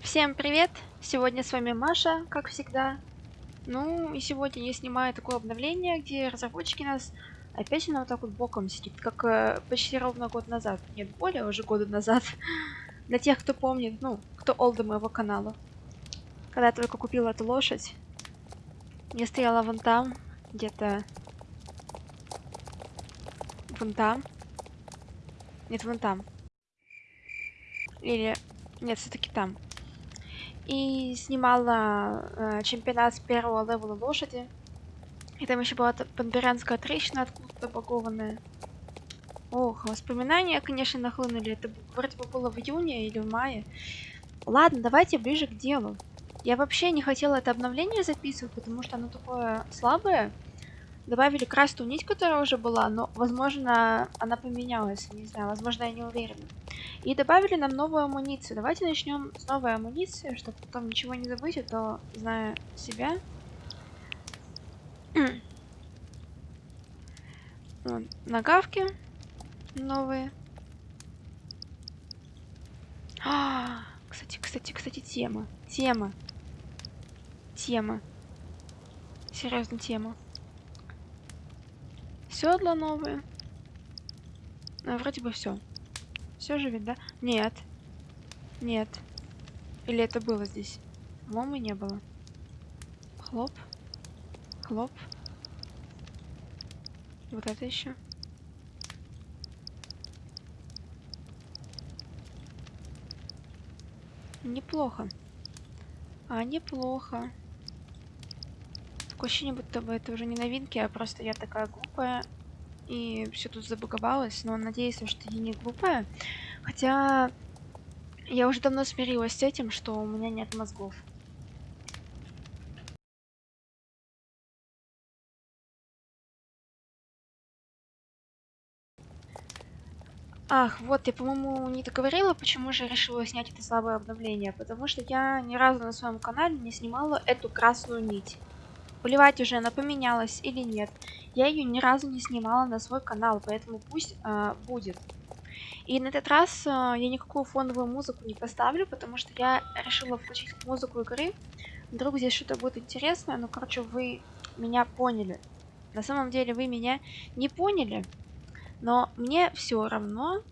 Всем привет! Сегодня с вами Маша, как всегда. Ну и сегодня я снимаю такое обновление, где разработчики нас опять она вот так вот боком сидит, как э, почти ровно год назад. Нет, более уже года назад. Для тех, кто помнит, ну, кто олда моего канала. Когда я только купила эту лошадь, я стояла вон там, где-то вон там. Нет, вон там. Или... Нет, все-таки там и снимала э, чемпионат с первого левела лошади. И там еще была панберянская трещина откуда-то багованная. Ох, воспоминания, конечно, нахлынули. Это вроде бы было в июне или в мае. Ладно, давайте ближе к делу. Я вообще не хотела это обновление записывать, потому что оно такое слабое. Добавили красную нить, которая уже была, но, возможно, она поменялась. Не знаю, возможно, я не уверена. И добавили нам новую амуницию. Давайте начнем с новой амуниции, чтобы потом ничего не забыть, а то, зная себя... вот, нагавки новые. А, кстати, кстати, кстати, тема. Тема. Тема. Серьезно, тема. Седла новые. Ну, вроде бы все. Все же ведь, да? Нет. Нет. Или это было здесь? По-моему, не было. Хлоп. Хлоп. Вот это еще. Неплохо. А, неплохо. Такое ощущение, будто бы это уже не новинки, а просто я такая глупая и все тут забаговалось, но надеюсь, что я не глупая. Хотя я уже давно смирилась с этим, что у меня нет мозгов. Ах, вот, я, по-моему, не договорила, почему же решила снять это слабое обновление. Потому что я ни разу на своем канале не снимала эту красную нить. Плевать уже, она поменялась или нет. Я ее ни разу не снимала на свой канал, поэтому пусть э, будет. И на этот раз э, я никакую фоновую музыку не поставлю, потому что я решила включить музыку игры. Вдруг здесь что-то будет интересное, ну, короче, вы меня поняли. На самом деле вы меня не поняли, но мне все равно.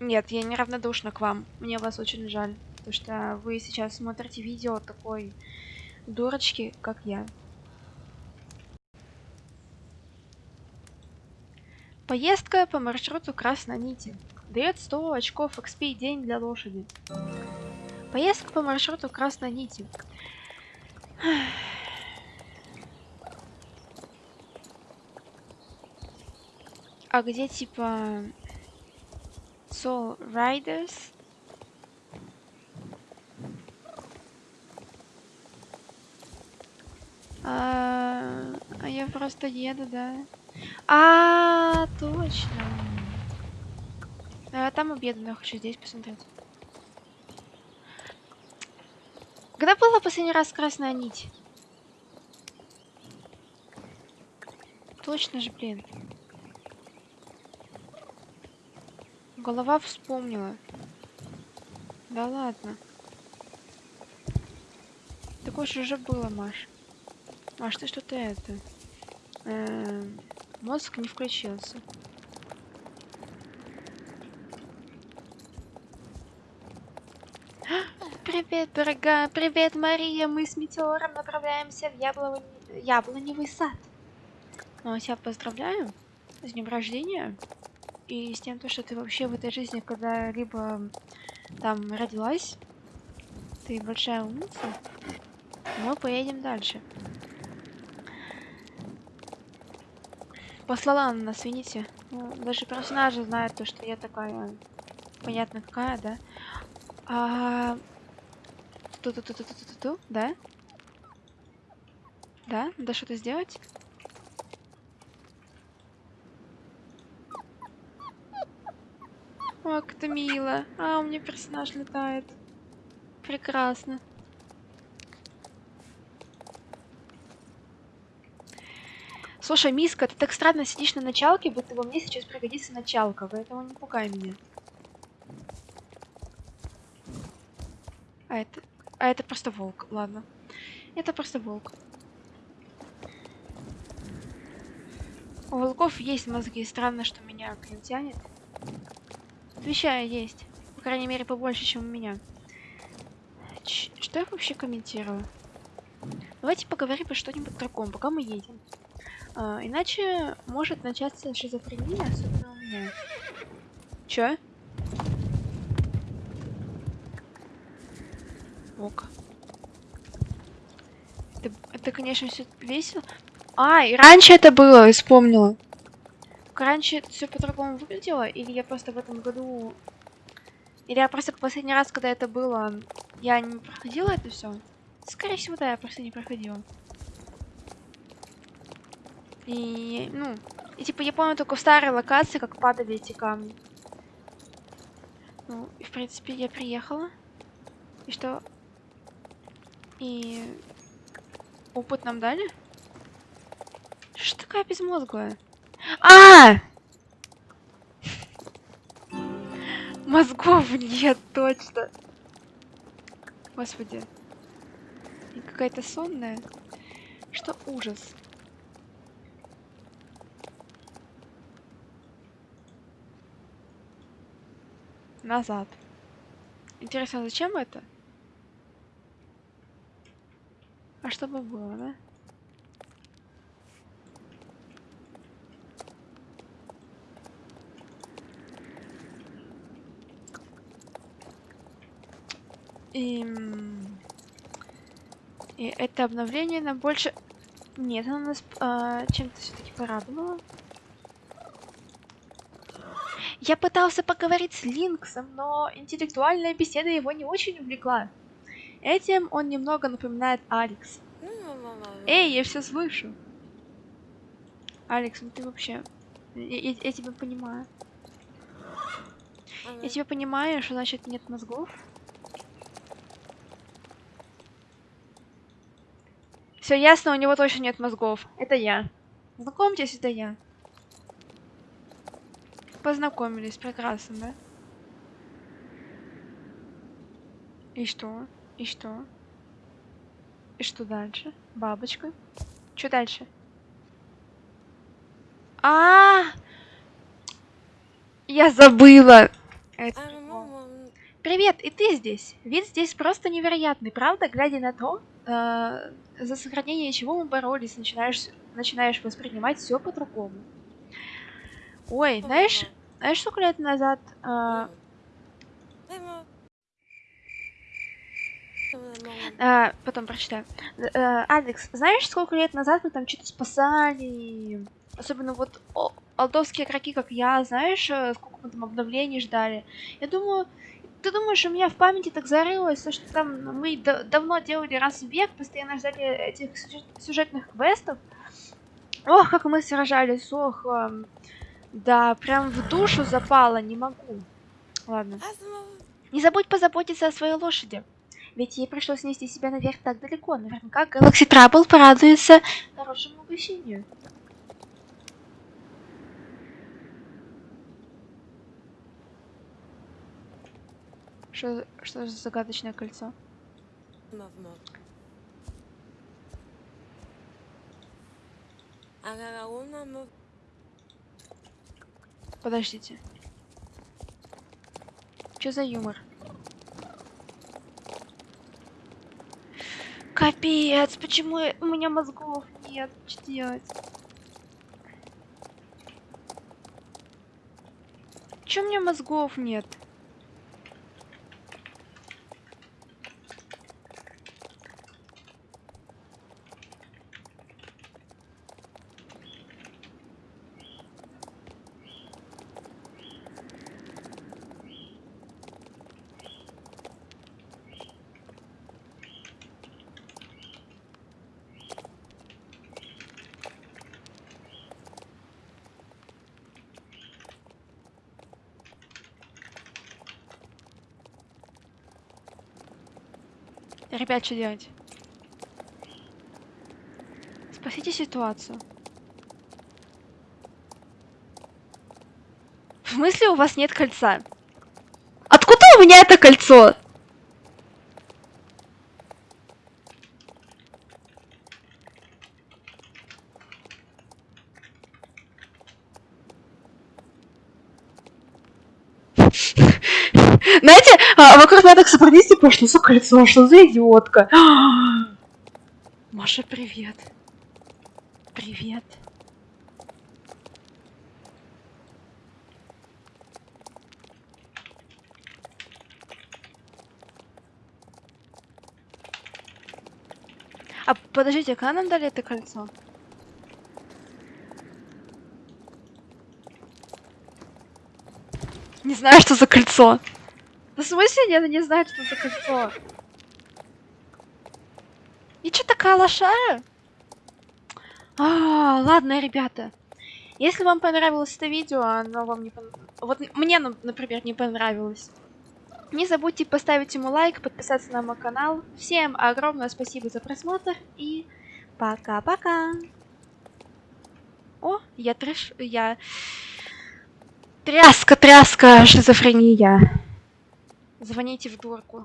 Нет, я не равнодушна к вам. Мне вас очень жаль, потому что вы сейчас смотрите видео такой дурочки, как я. Поездка по маршруту Красной Нити. Дает 100 очков XP день для лошади. Поездка по маршруту Красной Нити. А где типа Soul Riders? А, а я просто еду, да. А, точно. А, там обеду, но я хочу здесь посмотреть. Когда была последний раз красная нить? Точно же, блин. Голова вспомнила. Да ладно. Такое же уже было, Маш. Маш, ты что-то это... Э -э Мозг не включился. Привет, дорогая. Привет, Мария. Мы с Метеором направляемся в яблони... яблоневый сад. Ну, я тебя поздравляю с днем рождения. И с тем, что ты вообще в этой жизни когда-либо там родилась. Ты большая умница. Мы поедем дальше. Послала она нас, видите? Ну, даже персонажи знают то, что я такая, понятно какая, да? А... Ту -ту -ту -ту -ту -ту -ту, да? Да? Надо что-то сделать? О, как это мило. А, у меня персонаж летает. Прекрасно. Слушай, Миска, ты так странно сидишь на началке, будто бы мне сейчас пригодится началка, поэтому не пугай меня. А это... А это просто волк, ладно. Это просто волк. У волков есть мозги. Странно, что меня к ним тянет. Отвечаю, есть. По крайней мере, побольше, чем у меня. Ч что я вообще комментирую? Давайте поговорим про что-нибудь другом, пока мы едем. А, иначе может начаться шизофрения, особенно у меня. Чё? Ок. Это, это конечно, все весело. А, и раньше это было, я вспомнила. Раньше все по-другому выглядело, или я просто в этом году... Или я просто последний раз, когда это было, я не проходила это все. Скорее всего, да, я просто не проходила. И, ну, и типа я помню только в старой локации, как падали эти камни. Ну, и в принципе я приехала. И что? И опыт нам дали? Что такая безмозглая? А! Мозгов нет, точно. Господи. Какая-то сонная. Что ужас. Назад. Интересно, зачем это? А чтобы было, да? И, и это обновление нам больше... Нет, оно нас а, чем-то все-таки порадовало. Я пытался поговорить с Линксом, но интеллектуальная беседа его не очень увлекла. Этим он немного напоминает Алекс. Эй, я все слышу. Алекс, ну ты вообще... Я, я, я тебя понимаю. Я тебя понимаю, что значит нет мозгов. Все ясно, у него точно нет мозгов. Это я. Знакомьтесь, это я. Познакомились, прекрасно, да? И что? И что? И что дальше? Бабочка. Что дальше? А, -а, а Я забыла! Это... Привет, и ты здесь? Вид здесь просто невероятный, правда? Глядя на то, э, за сохранение чего мы боролись, начинаешь, начинаешь воспринимать все по-другому. Ой, знаешь, знаешь, сколько лет назад... Э, э, потом прочитаю. Э, Алекс, знаешь, сколько лет назад мы там что-то спасали? Особенно вот о, алдовские игроки, как я, знаешь, э, сколько мы там обновлений ждали. Я думаю, ты думаешь, у меня в памяти так зарылось, что там мы давно делали раз в век, постоянно ждали этих сюжетных квестов? Ох, как мы сражались, ох, да, прям в душу запало, не могу. Ладно. Не забудь позаботиться о своей лошади. Ведь ей пришлось нести себя наверх так далеко. Наверняка Galaxy Trouble порадуется хорошему угощению. Что, что за загадочное кольцо? Подождите. Что за юмор? Капец, почему у меня мозгов нет? Что делать? У меня мозгов нет? Ребят, что делать? Спасите ситуацию. В смысле у вас нет кольца? Откуда у меня это кольцо? А, вокруг меня так собрались, типа, что за кольцо, что за идиотка? Маша, привет. Привет. А подождите, когда нам дали это кольцо? Не знаю, что за кольцо. Да в смысле нет, не знаю, что за кольцо. И чё такая лошара? А, ладно, ребята. Если вам понравилось это видео, оно вам не пон... Вот мне, ну, например, не понравилось. Не забудьте поставить ему лайк, подписаться на мой канал. Всем огромное спасибо за просмотр и пока-пока. О, я трэш... Я... Тряска, тряска, шизофрения. Звоните в дурку.